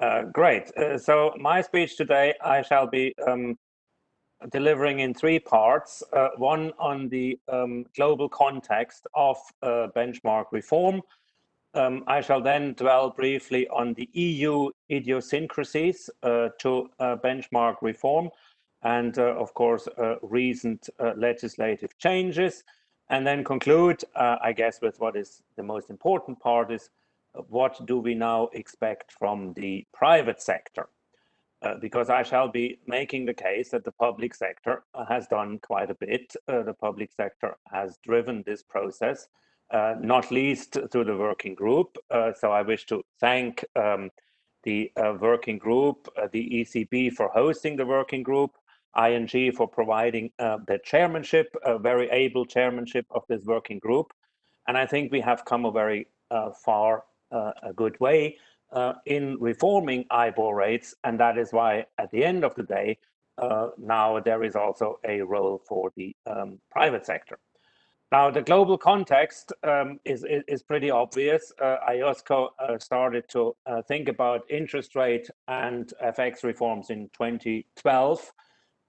Uh, great. Uh, so my speech today, I shall be um, delivering in three parts. Uh, one on the um, global context of uh, benchmark reform. Um, I shall then dwell briefly on the EU idiosyncrasies uh, to uh, benchmark reform and, of course, recent legislative changes. And then conclude, I guess, with what is the most important part is what do we now expect from the private sector? Uh, because I shall be making the case that the public sector has done quite a bit. Uh, the public sector has driven this process, uh, not least through the working group. Uh, so I wish to thank um, the uh, working group, uh, the ECB for hosting the working group, ING for providing the chairmanship, a very able chairmanship of this working group. And I think we have come a very far a good way uh, in reforming IBOR rates. And that is why at the end of the day, uh, now there is also a role for the um, private sector. Now, the global context um, is, is, is, pretty obvious. Uh, IOSCO uh, started to uh, think about interest rate and FX reforms in 2012.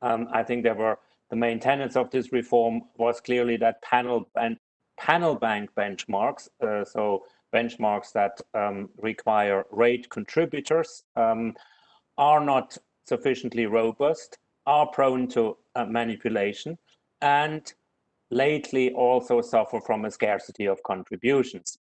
Um, I think there were the main tenets of this reform was clearly that panel and panel bank benchmarks. so benchmarks that um, require rate contributors um, are not sufficiently robust, are prone to uh, manipulation, and lately also suffer from a scarcity of contributions.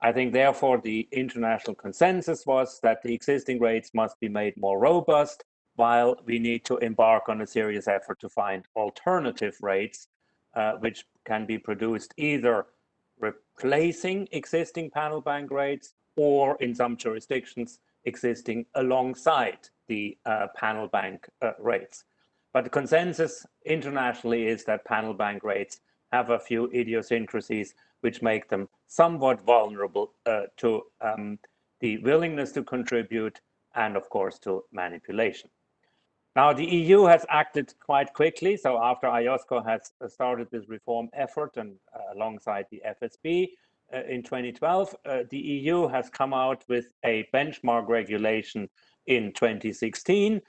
I think therefore the international consensus was that the existing rates must be made more robust while we need to embark on a serious effort to find alternative rates uh, which can be produced either replacing existing panel bank rates or in some jurisdictions existing alongside the uh, panel bank uh, rates. But the consensus internationally is that panel bank rates have a few idiosyncrasies which make them somewhat vulnerable uh, to um, the willingness to contribute and of course to manipulation. Now, the EU has acted quite quickly. So after IOSCO has uh, started this reform effort and uh, alongside the FSB uh, in 2012, uh, the EU has come out with a benchmark regulation in 2016.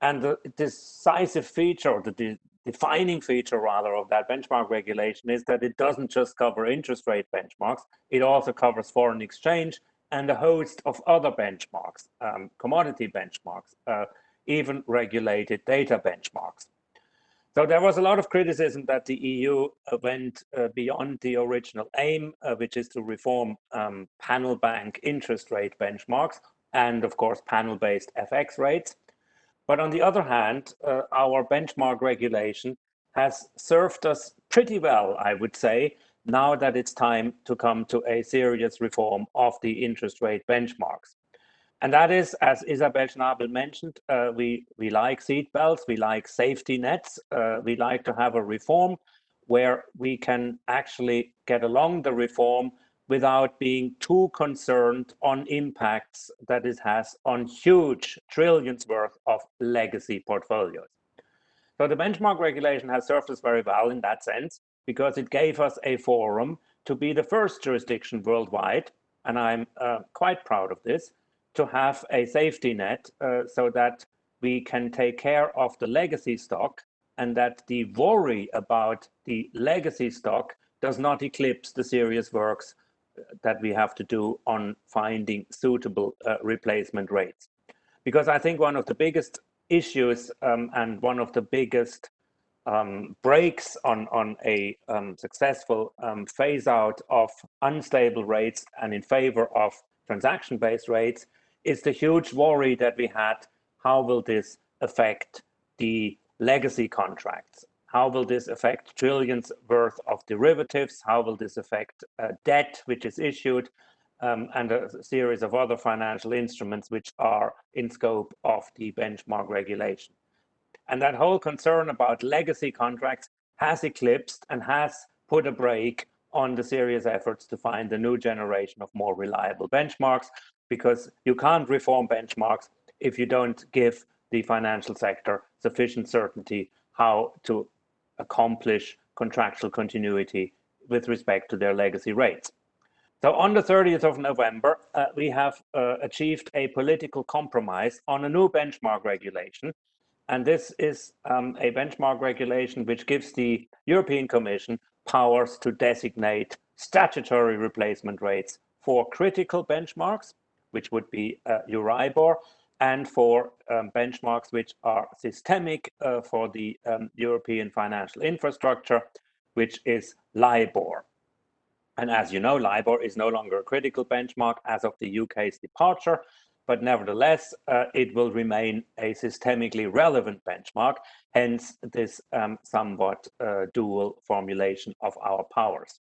And the decisive feature, or the de defining feature rather, of that benchmark regulation is that it doesn't just cover interest rate benchmarks, it also covers foreign exchange and a host of other benchmarks, um, commodity benchmarks, uh, even regulated data benchmarks. So there was a lot of criticism that the EU uh, went uh, beyond the original aim, uh, which is to reform um, panel bank interest rate benchmarks and of course panel-based FX rates. But on the other hand, uh, our benchmark regulation has served us pretty well, I would say, now that it's time to come to a serious reform of the interest rate benchmarks. And that is, as Isabel Schnabel mentioned, uh, we, we like seatbelts, we like safety nets, uh, we like to have a reform where we can actually get along the reform without being too concerned on impacts that it has on huge trillions worth of legacy portfolios. So the benchmark regulation has served us very well in that sense because it gave us a forum to be the first jurisdiction worldwide, and I'm uh, quite proud of this, to have a safety net uh, so that we can take care of the legacy stock and that the worry about the legacy stock does not eclipse the serious works uh, that we have to do on finding suitable uh, replacement rates. Because I think one of the biggest issues um, and one of the biggest um, brakes on, on a um, successful um, phase out of unstable rates and in favor of transaction-based rates is the huge worry that we had, how will this affect the legacy contracts? How will this affect trillions worth of derivatives? How will this affect uh, debt which is issued? Um, and a series of other financial instruments which are in scope of the benchmark regulation. And that whole concern about legacy contracts has eclipsed and has put a brake on the serious efforts to find a new generation of more reliable benchmarks because you can't reform benchmarks if you don't give the financial sector sufficient certainty how to accomplish contractual continuity with respect to their legacy rates. So on the 30th of November, uh, we have uh, achieved a political compromise on a new benchmark regulation. And this is um, a benchmark regulation which gives the European Commission powers to designate statutory replacement rates for critical benchmarks, which would be uh, Euribor, and for um, benchmarks which are systemic uh, for the um, European financial infrastructure, which is LIBOR. And as you know, LIBOR is no longer a critical benchmark as of the UK's departure, but nevertheless, uh, it will remain a systemically relevant benchmark, hence this um, somewhat uh, dual formulation of our powers.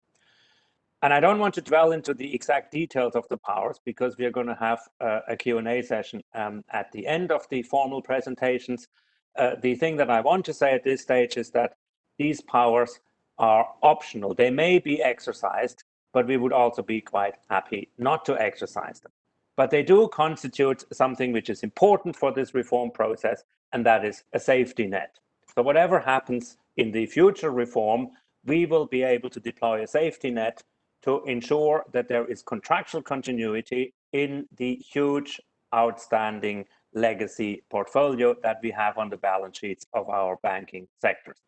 And I don't want to dwell into the exact details of the powers because we are going to have uh, a Q&A session um, at the end of the formal presentations. Uh, the thing that I want to say at this stage is that these powers are optional. They may be exercised, but we would also be quite happy not to exercise them. But they do constitute something which is important for this reform process, and that is a safety net. So whatever happens in the future reform, we will be able to deploy a safety net to ensure that there is contractual continuity in the huge outstanding legacy portfolio that we have on the balance sheets of our banking sectors.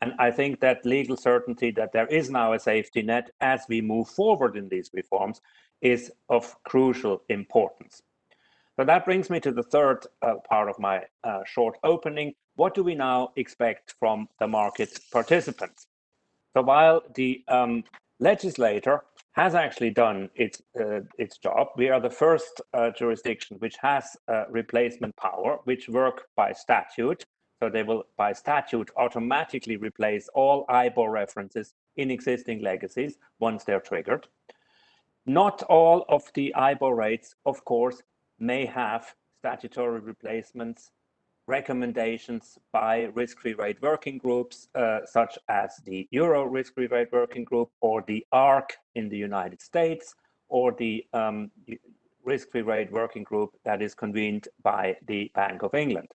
And I think that legal certainty that there is now a safety net as we move forward in these reforms is of crucial importance. So that brings me to the third uh, part of my uh, short opening. What do we now expect from the market participants? So while the um, legislator has actually done its uh, its job. We are the first uh, jurisdiction which has uh, replacement power, which work by statute. So they will, by statute, automatically replace all IBOR references in existing legacies once they're triggered. Not all of the IBOR rates, of course, may have statutory replacements recommendations by risk-free rate working groups, uh, such as the Euro risk-free rate working group or the ARRC in the United States, or the um, risk-free rate working group that is convened by the Bank of England.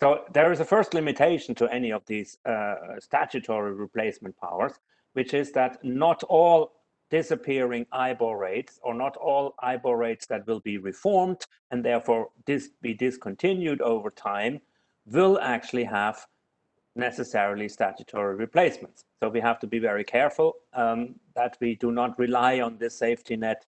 So there is a first limitation to any of these uh, statutory replacement powers, which is that not all disappearing IBOR rates or not all IBOR rates that will be reformed and therefore dis be discontinued over time will actually have necessarily statutory replacements. So we have to be very careful um, that we do not rely on this safety net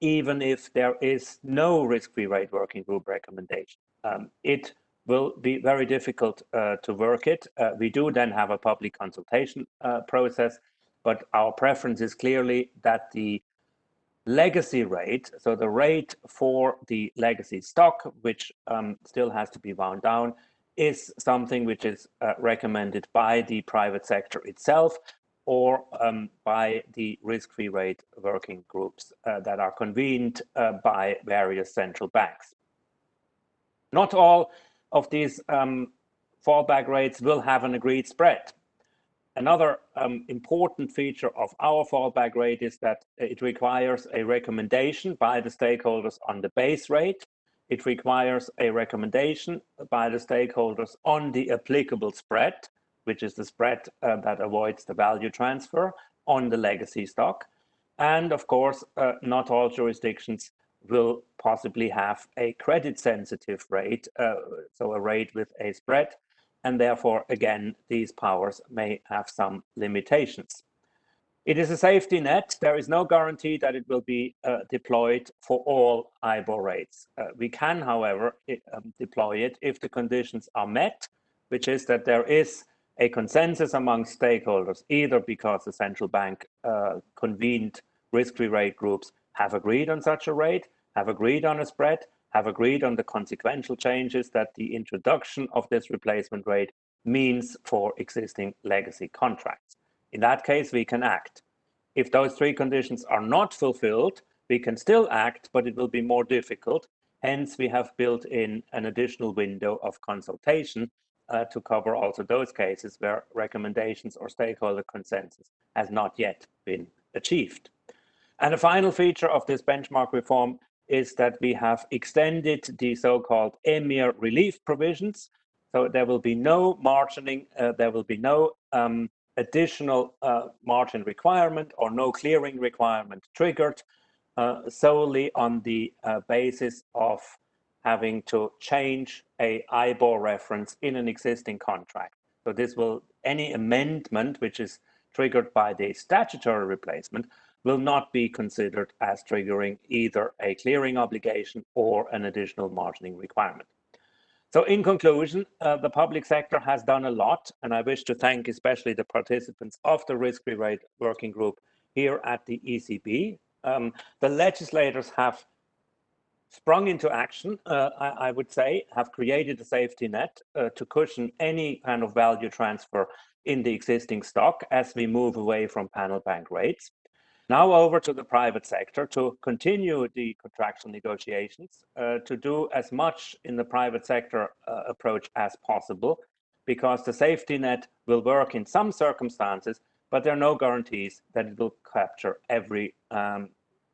even if there is no risk-free rate working group recommendation. Um, it will be very difficult uh, to work it. Uh, we do then have a public consultation uh, process but our preference is clearly that the legacy rate, so the rate for the legacy stock, which um, still has to be wound down, is something which is uh, recommended by the private sector itself or um, by the risk-free rate working groups uh, that are convened uh, by various central banks. Not all of these um, fallback rates will have an agreed spread. Another um, important feature of our fallback rate is that it requires a recommendation by the stakeholders on the base rate. It requires a recommendation by the stakeholders on the applicable spread, which is the spread uh, that avoids the value transfer on the legacy stock. And of course, uh, not all jurisdictions will possibly have a credit sensitive rate, uh, so a rate with a spread and therefore, again, these powers may have some limitations. It is a safety net. There is no guarantee that it will be uh, deployed for all IBOR rates. Uh, we can, however, it, um, deploy it if the conditions are met, which is that there is a consensus among stakeholders, either because the central bank uh, convened risk-free rate groups have agreed on such a rate, have agreed on a spread, have agreed on the consequential changes that the introduction of this replacement rate means for existing legacy contracts. In that case, we can act. If those three conditions are not fulfilled, we can still act, but it will be more difficult. Hence, we have built in an additional window of consultation uh, to cover also those cases where recommendations or stakeholder consensus has not yet been achieved. And a final feature of this benchmark reform is that we have extended the so-called EMIR relief provisions. So there will be no margining, uh, there will be no um, additional uh, margin requirement or no clearing requirement triggered uh, solely on the uh, basis of having to change a IBOR reference in an existing contract. So this will, any amendment which is triggered by the statutory replacement will not be considered as triggering either a clearing obligation or an additional margining requirement. So in conclusion, uh, the public sector has done a lot, and I wish to thank especially the participants of the risk-free rate working group here at the ECB. Um, the legislators have sprung into action, uh, I, I, would say, have created a safety net uh, to cushion any kind of value transfer in the existing stock as we move away from panel bank rates. Now over to the private sector to continue the contractual negotiations, uh, to do as much in the private sector uh, approach as possible, because the safety net will work in some circumstances, but there are no guarantees that it will capture every um,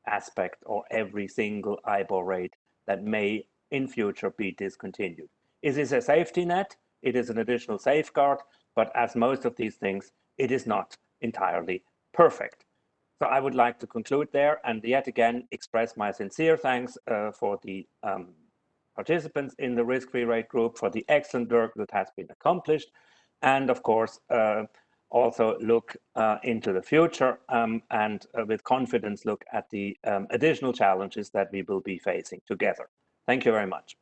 aspect or every single IBOR rate that may in future be discontinued. Is this a safety net? It is an additional safeguard, but as most of these things, it is not entirely perfect. So I would like to conclude there and yet again express my sincere thanks uh, for the um, participants in the risk-free rate group for the excellent work that has been accomplished and of course uh, also look uh, into the future um, and uh, with confidence look at the um, additional challenges that we will be facing together. Thank you very much.